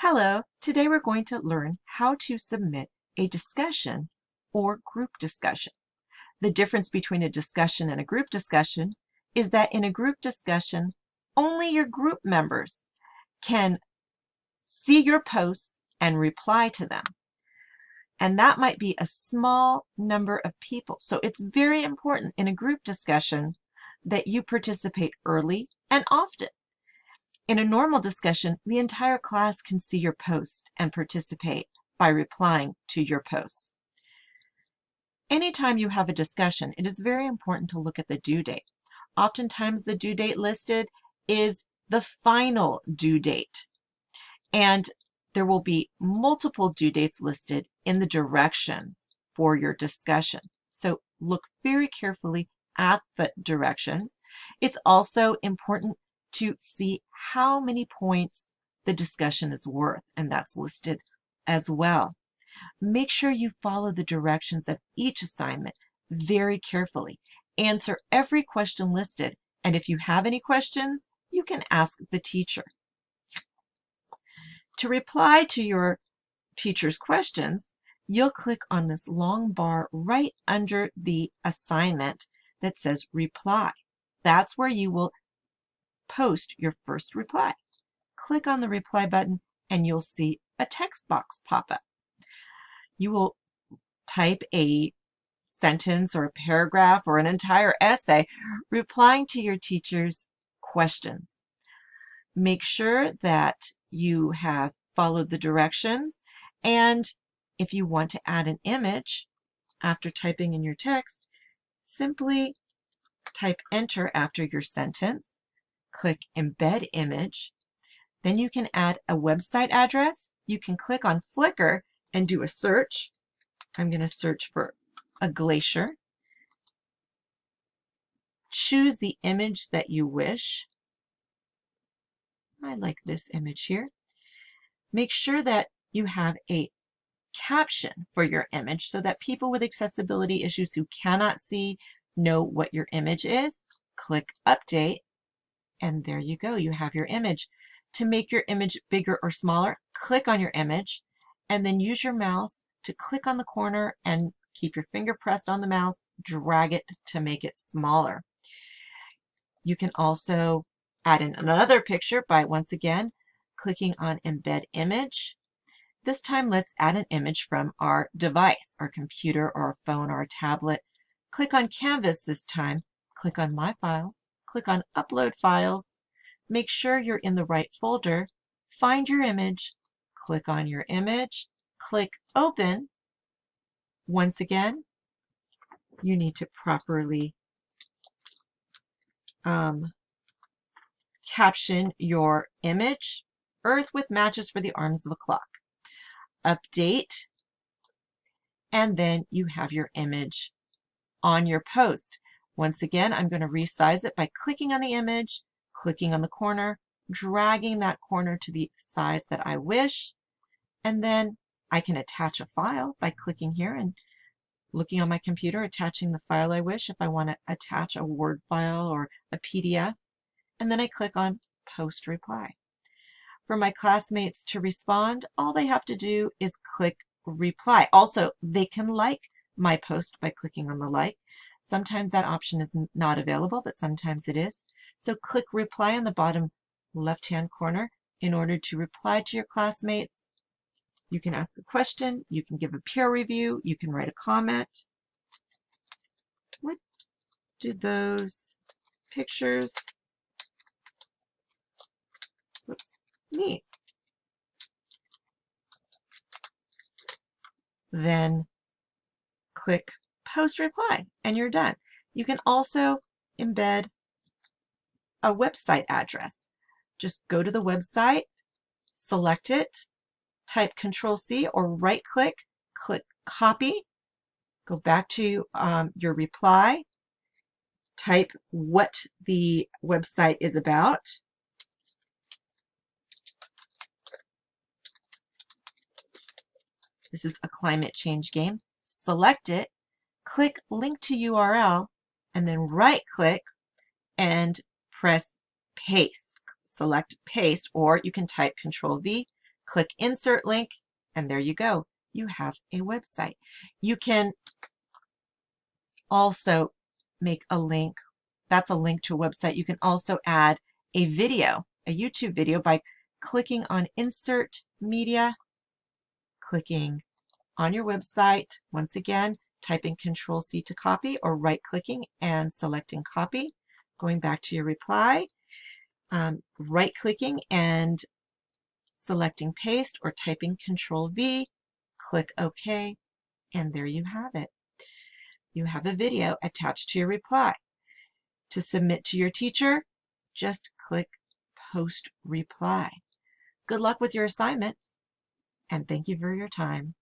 Hello, today we're going to learn how to submit a discussion or group discussion. The difference between a discussion and a group discussion is that in a group discussion, only your group members can see your posts and reply to them. And that might be a small number of people. So it's very important in a group discussion that you participate early and often. In a normal discussion, the entire class can see your post and participate by replying to your posts. Anytime you have a discussion, it is very important to look at the due date. Oftentimes the due date listed is the final due date. And there will be multiple due dates listed in the directions for your discussion. So look very carefully at the directions. It's also important to see how many points the discussion is worth, and that's listed as well. Make sure you follow the directions of each assignment very carefully. Answer every question listed, and if you have any questions, you can ask the teacher. To reply to your teacher's questions, you'll click on this long bar right under the assignment that says reply. That's where you will post your first reply. Click on the reply button and you'll see a text box pop up. You will type a sentence or a paragraph or an entire essay replying to your teacher's questions. Make sure that you have followed the directions and if you want to add an image after typing in your text, simply type enter after your sentence click Embed Image. Then you can add a website address. You can click on Flickr and do a search. I'm going to search for a glacier. Choose the image that you wish. I like this image here. Make sure that you have a caption for your image so that people with accessibility issues who cannot see know what your image is. Click Update and there you go, you have your image. To make your image bigger or smaller, click on your image and then use your mouse to click on the corner and keep your finger pressed on the mouse, drag it to make it smaller. You can also add in another picture by once again clicking on embed image. This time let's add an image from our device, our computer or our phone or a tablet. Click on Canvas this time, click on My Files, click on Upload Files, make sure you're in the right folder, find your image, click on your image, click Open. Once again, you need to properly um, caption your image, Earth with matches for the arms of a clock. Update, and then you have your image on your post. Once again, I'm going to resize it by clicking on the image, clicking on the corner, dragging that corner to the size that I wish, and then I can attach a file by clicking here and looking on my computer, attaching the file I wish if I want to attach a Word file or a PDF, and then I click on Post Reply. For my classmates to respond, all they have to do is click Reply. Also, they can like my post by clicking on the like. Sometimes that option is not available, but sometimes it is. So click reply on the bottom left-hand corner in order to reply to your classmates. You can ask a question, you can give a peer review, you can write a comment. What do those pictures, whoops, mean? Then click post reply and you're done. You can also embed a website address. Just go to the website, select it, type Control C or right click, click copy, go back to um, your reply, type what the website is about. This is a climate change game. Select it click link to URL and then right click and press paste. Select paste or you can type control V Click insert link and there you go. You have a website. You can also make a link. That's a link to a website. You can also add a video, a YouTube video by clicking on insert media, clicking on your website. Once again, typing control C to copy or right clicking and selecting copy. Going back to your reply, um, right clicking and selecting paste or typing control V, click OK, and there you have it. You have a video attached to your reply. To submit to your teacher, just click post reply. Good luck with your assignments and thank you for your time.